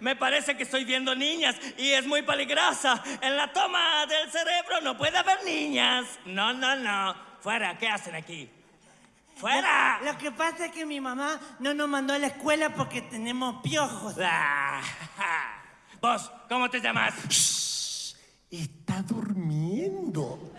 Me parece que estoy viendo niñas y es muy peligrosa. En la toma del cerebro no puede haber niñas. No, no, no. Fuera, ¿qué hacen aquí? ¡Fuera! Lo que pasa es que mi mamá no nos mandó a la escuela porque tenemos piojos. Ah, ja. Vos, ¿cómo te llamas? Está durmiendo.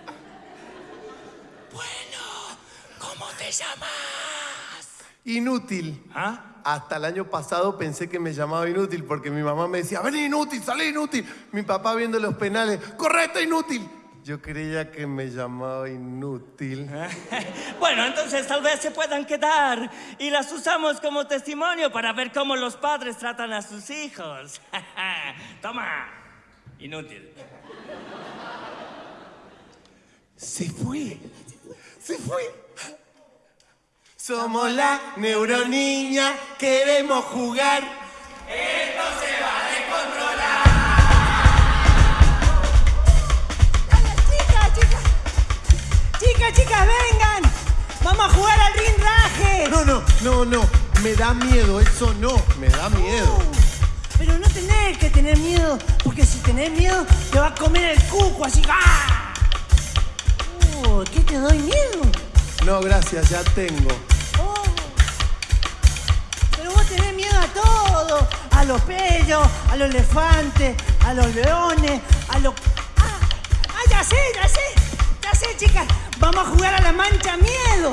Bueno, ¿cómo te llamas? Inútil. ¿Ah? Hasta el año pasado pensé que me llamaba inútil porque mi mamá me decía, ven inútil, salí inútil. Mi papá viendo los penales, correcto inútil. Yo creía que me llamaba inútil. Bueno, entonces tal vez se puedan quedar y las usamos como testimonio para ver cómo los padres tratan a sus hijos. Toma, inútil. Se fue. Se fue. Somos la neuroniña, queremos jugar. Chicas, chicas. Chicas, chicas, vengan. Vamos a jugar al rinraje. No, no, no, no. Me da miedo, eso no. Me da miedo. Pero no tenés que tener miedo, porque si tenés miedo te va a comer el cuco así. ¡ah! Uh, ¿Qué te doy miedo? No, gracias, ya tengo. A los pellos, a los elefantes, a los leones, a los... ¡Ah! ¡Ah, ya sé, ya sé! Ya sé, chicas. Vamos a jugar a la mancha miedo.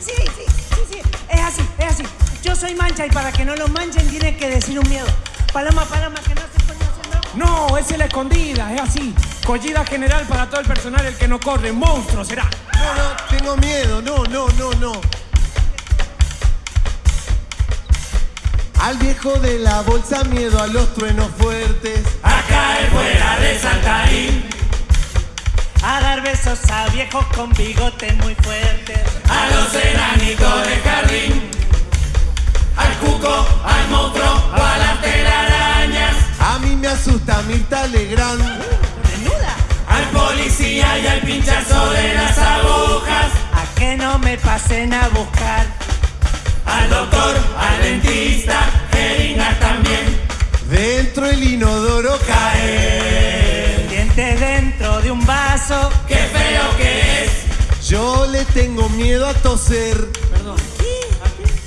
Sí, sí, sí, sí. Es así, es así. Yo soy mancha y para que no lo manchen tienen que decir un miedo. Paloma, paloma, que no se conocen, ¿no? No, es la escondida, es así. Collida general para todo el personal, el que no corre, monstruo será. No, no, tengo miedo. No, no, no, no. Al viejo de la bolsa, miedo a los truenos fuertes. A caer fuera de Saltarín, A dar besos a viejos con bigotes muy fuertes. a los enanitos de jardín, al cuco, al monstruo o a las telarañas, A mí me asusta Mirta Legrand. ¿Desnuda? al policía y al pinchazo de las agujas, A que no me pasen a buscar. Al doctor, al dentista, jeringas también. Dentro el inodoro cae. Dientes dentro de un vaso. ¡Qué feo que es! Yo le tengo miedo a toser. Perdón.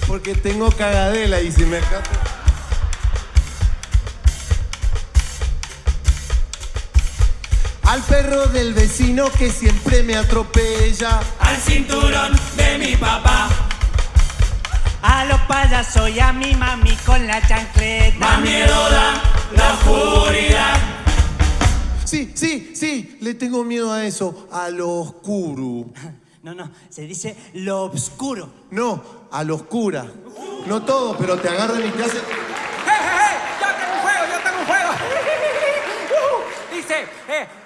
Porque tengo cagadela y si me escapo. Al perro del vecino que siempre me atropella. Al cinturón de mi papá, a los payasos y a mi mami con la chancleta. Más miedo da la oscuridad. Sí, sí, sí, le tengo miedo a eso, a lo oscuro. No, no, se dice lo oscuro. No, a lo oscura. No todo, pero te agarran y te hacen... ¡Eh, eh, eh! ¡Yo tengo un juego, yo tengo un juego! Uh, dice... Eh,